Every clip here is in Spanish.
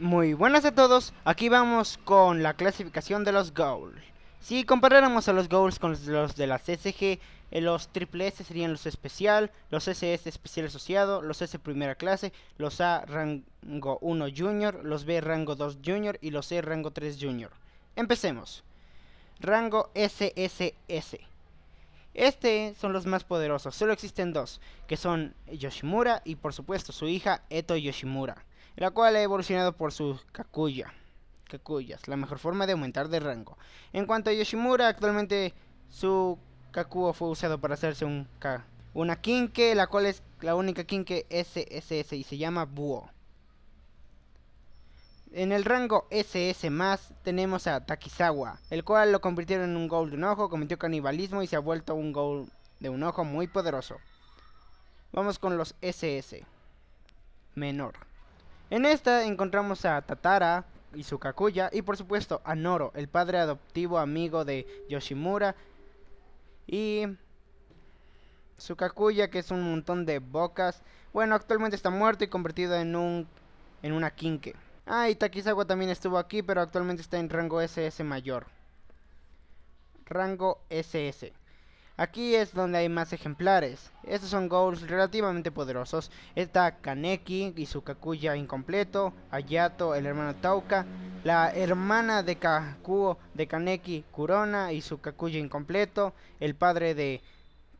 Muy buenas a todos, aquí vamos con la clasificación de los goals. Si comparáramos a los goals con los de las SG, eh, los triple serían los especial, los SS especial asociado, los S primera clase, los A rango 1 junior, los B rango 2 junior y los C rango 3 junior. Empecemos. Rango SSS. Este son los más poderosos, solo existen dos, que son Yoshimura y por supuesto su hija Eto Yoshimura la cual ha evolucionado por su Kakuya. Kakuyas, la mejor forma de aumentar de rango. En cuanto a Yoshimura, actualmente su Kakuo fue usado para hacerse un una Kinke, la cual es la única Kinke SSS y se llama Buo. En el rango SS más tenemos a Takizawa, el cual lo convirtieron en un gol de un ojo, cometió canibalismo y se ha vuelto un gol de un ojo muy poderoso. Vamos con los SS. Menor. En esta encontramos a Tatara y su Kakuya y por supuesto a Noro, el padre adoptivo amigo de Yoshimura y su Kakuya que es un montón de bocas. Bueno, actualmente está muerto y convertido en un en una Kinke. Ah, y Takizawa también estuvo aquí, pero actualmente está en rango SS mayor. Rango SS. Aquí es donde hay más ejemplares. Estos son goals relativamente poderosos. Está Kaneki y su Kakuya incompleto. Ayato, el hermano Tauka. La hermana de Kakuo de Kaneki, Kurona y su Kakuya incompleto. El padre de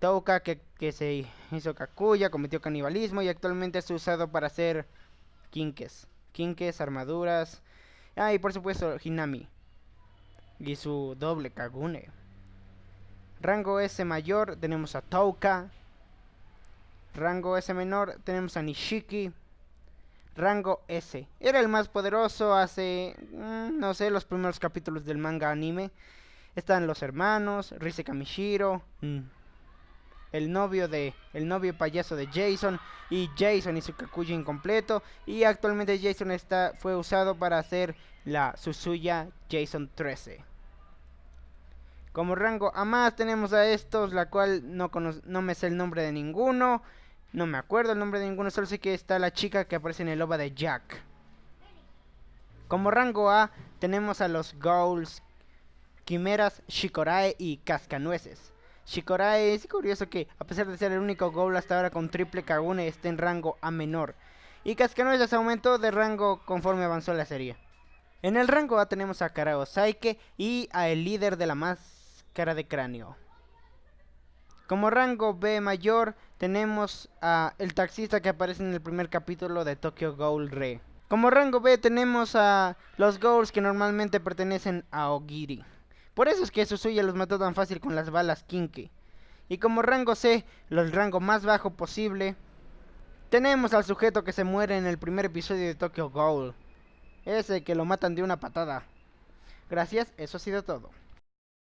Touka que, que se hizo Kakuya, cometió canibalismo y actualmente es usado para hacer kinkes. Kinkes, armaduras. Ah, y por supuesto Hinami. Y su doble Kagune. Rango S mayor tenemos a Touka. Rango S menor tenemos a Nishiki. Rango S. Era el más poderoso hace, mm, no sé, los primeros capítulos del manga anime. Están los hermanos, Rise Kamishiro, mm, el novio de, el novio payaso de Jason y Jason y su Kakuya incompleto. Y actualmente Jason está, fue usado para hacer la Susuya Jason 13. Como rango a más tenemos a estos, la cual no, no me sé el nombre de ninguno. No me acuerdo el nombre de ninguno, solo sé que está la chica que aparece en el OVA de Jack. Como rango A tenemos a los Ghouls, Quimeras, Shikorae y Cascanueces. Shikorae es curioso que, a pesar de ser el único Ghoul hasta ahora con triple Kagune, esté en rango A menor. Y Cascanueces aumentó de rango conforme avanzó la serie. En el rango A tenemos a Karao Saike y a el líder de la más cara de cráneo. Como rango B mayor tenemos a el taxista que aparece en el primer capítulo de Tokyo Ghoul Re. Como rango B tenemos a los Ghouls que normalmente pertenecen a Ogiri. Por eso es que Susuya los mató tan fácil con las balas Kinki. Y como rango C, el rango más bajo posible, tenemos al sujeto que se muere en el primer episodio de Tokyo Ghoul. Ese que lo matan de una patada. Gracias, eso ha sido todo.